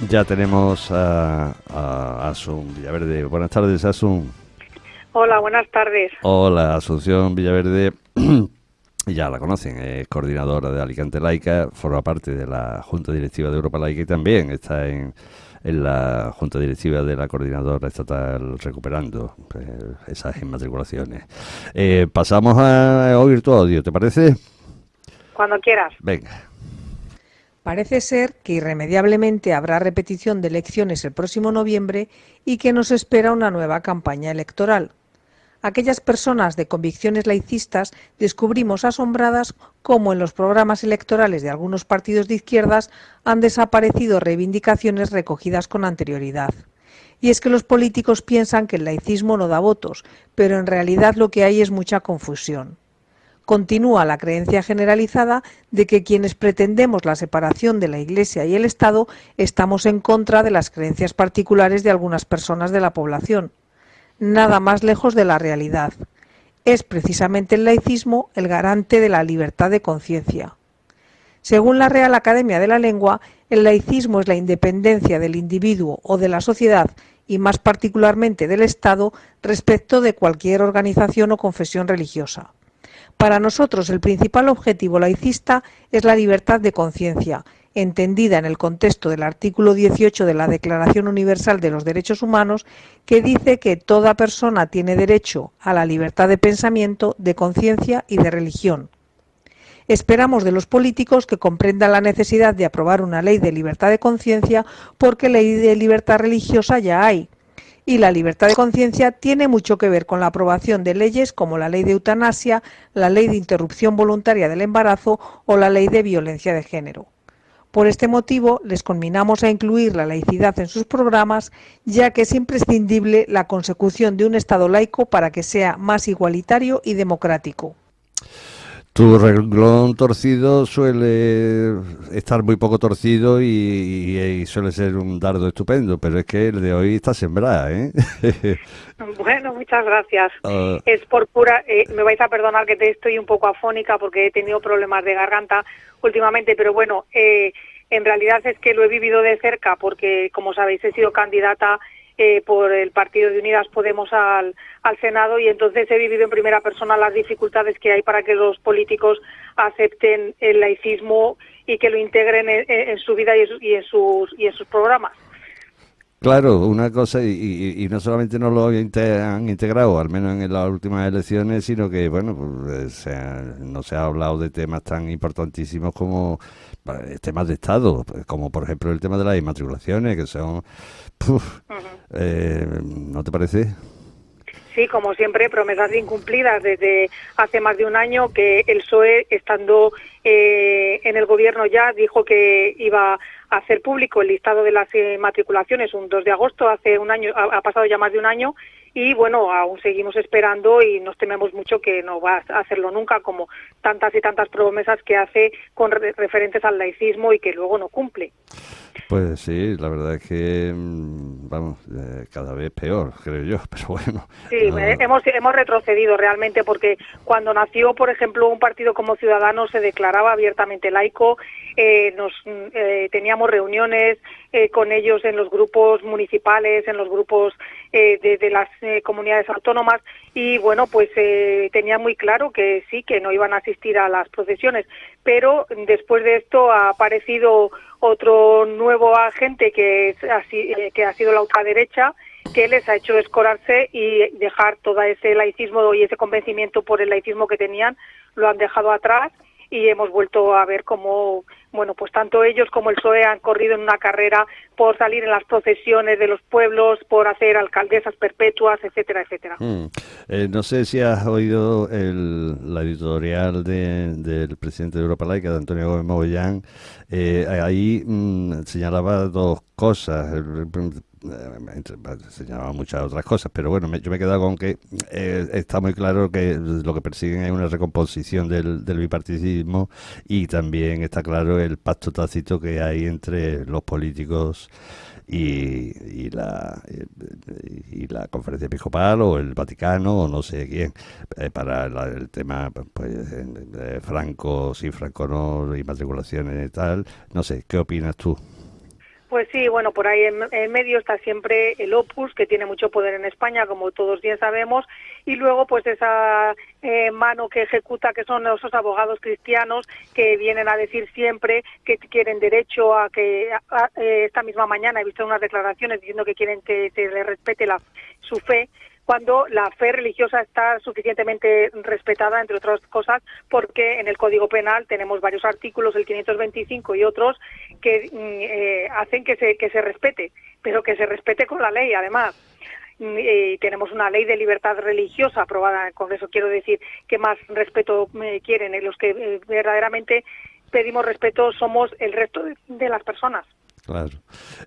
Ya tenemos a, a Asun Villaverde. Buenas tardes, Asun. Hola, buenas tardes. Hola, Asunción Villaverde. ya la conocen, es coordinadora de Alicante Laica, forma parte de la Junta Directiva de Europa Laica y también está en, en la Junta Directiva de la Coordinadora Estatal Recuperando eh, esas inmatriculaciones. Eh, pasamos a oír tu audio, ¿te parece? Cuando quieras. Venga. Parece ser que irremediablemente habrá repetición de elecciones el próximo noviembre y que nos espera una nueva campaña electoral. Aquellas personas de convicciones laicistas descubrimos asombradas cómo en los programas electorales de algunos partidos de izquierdas han desaparecido reivindicaciones recogidas con anterioridad. Y es que los políticos piensan que el laicismo no da votos, pero en realidad lo que hay es mucha confusión continúa la creencia generalizada de que quienes pretendemos la separación de la Iglesia y el Estado estamos en contra de las creencias particulares de algunas personas de la población. Nada más lejos de la realidad. Es precisamente el laicismo el garante de la libertad de conciencia. Según la Real Academia de la Lengua, el laicismo es la independencia del individuo o de la sociedad y más particularmente del Estado respecto de cualquier organización o confesión religiosa. Para nosotros el principal objetivo laicista es la libertad de conciencia, entendida en el contexto del artículo 18 de la Declaración Universal de los Derechos Humanos, que dice que toda persona tiene derecho a la libertad de pensamiento, de conciencia y de religión. Esperamos de los políticos que comprendan la necesidad de aprobar una ley de libertad de conciencia porque ley de libertad religiosa ya hay, y la libertad de conciencia tiene mucho que ver con la aprobación de leyes como la ley de eutanasia, la ley de interrupción voluntaria del embarazo o la ley de violencia de género. Por este motivo, les conminamos a incluir la laicidad en sus programas, ya que es imprescindible la consecución de un Estado laico para que sea más igualitario y democrático. Tu renglón torcido suele estar muy poco torcido y, suele ser un dardo estupendo, pero es que el de hoy está sembrada, ¿eh? bueno, muchas gracias. Ah. Es por pura... Eh, me vais a perdonar que te estoy un poco afónica porque he tenido problemas de garganta últimamente, pero bueno, eh, en realidad es que lo he vivido de cerca porque, como sabéis, he sido candidata eh, por el Partido de Unidas Podemos al, Senado y entonces he vivido en primera persona las dificultades que hay para que los políticos acepten el laicismo y que lo integren en, su vida y en, sus, y en sus programas. Claro, una cosa, y, no solamente no lo han integrado, al menos en las últimas elecciones, sino que, bueno, pues, no se ha hablado de temas tan importantísimos como eh, temas de Estado, pues, como por ejemplo el tema de las inmatriculaciones, que son eh, ¿No te parece? Sí, como siempre, promesas incumplidas desde hace más de un año que el PSOE, estando eh, en el gobierno ya, dijo que iba a hacer público el listado de las matriculaciones un 2 de agosto, hace un año, ha, pasado ya más de un año, y bueno, aún seguimos esperando y nos tememos mucho que no va a hacerlo nunca, como tantas y tantas promesas que hace con referentes al laicismo y que luego no cumple. Pues sí, la verdad es que, mm, vamos, eh, cada vez peor, creo yo, pero bueno. Sí, eh, hemos, hemos retrocedido realmente porque cuando nació, por ejemplo, un partido como Ciudadanos se declaraba abiertamente laico, eh, nos mm, teníamos reuniones con ellos en los grupos municipales, en los grupos de, de, las comunidades autónomas y bueno, pues tenía muy claro que sí, que no iban a asistir a las procesiones, pero después de esto ha aparecido otro nuevo agente que, es así, eh, que ha sido la ultraderecha que les ha hecho escorarse y dejar todo ese laicismo y ese convencimiento por el laicismo que tenían, lo han dejado atrás y hemos vuelto a ver cómo, bueno, pues tanto ellos como el PSOE han corrido en una carrera por salir en las procesiones de los pueblos, por hacer alcaldesas perpetuas, etcétera, etcétera. Hmm. Eh, no sé si has oído el, la editorial del presidente de Europa Laica, de Antonio Gómez Mogollán. Eh, ahí mm, señalaba dos cosas. Eh, señalaba muchas otras cosas, pero bueno, yo me he quedado con que eh, está muy claro que lo que persiguen es una recomposición del, del bipartidismo y también está claro el pacto tácito que hay entre los políticos y, la, y la conferencia episcopal o el Vaticano o no sé quién eh, para el tema pues de Franco sí Franco no y matriculaciones y tal no sé qué opinas tú Pues sí, bueno, por ahí en, medio está siempre el Opus, que tiene mucho poder en España, como todos bien sabemos, y luego pues esa eh, mano que ejecuta, que son esos abogados cristianos que vienen a decir siempre que quieren derecho a que eh, esta misma mañana he visto unas declaraciones diciendo que quieren que se les respete la, su fe cuando la fe religiosa está suficientemente respetada, entre otras cosas, porque en el Código Penal tenemos varios artículos, el 525 y otros, que mm, eh, hacen que se, que se respete, pero que se respete con la ley, además. Mm, y tenemos una ley de libertad religiosa aprobada, con eso quiero decir que más respeto eh, quieren, los que eh, verdaderamente pedimos respeto somos el resto de las personas. Claro.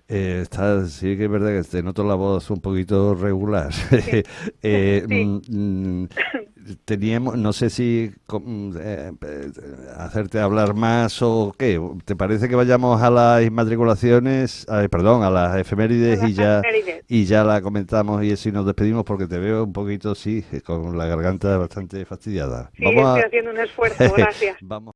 Eh, está, sí que es verdad que te noto la voz un poquito regular. eh, mm, teníamos, no sé si mm, eh, hacerte hablar más o qué. ¿Te parece que vayamos a las inmatriculaciones, perdón, a las efemérides y ya y ya la comentamos y así nos despedimos porque te veo un poquito, sí, con la garganta bastante fastidiada. Sí, estoy haciendo un esfuerzo, gracias. Vamos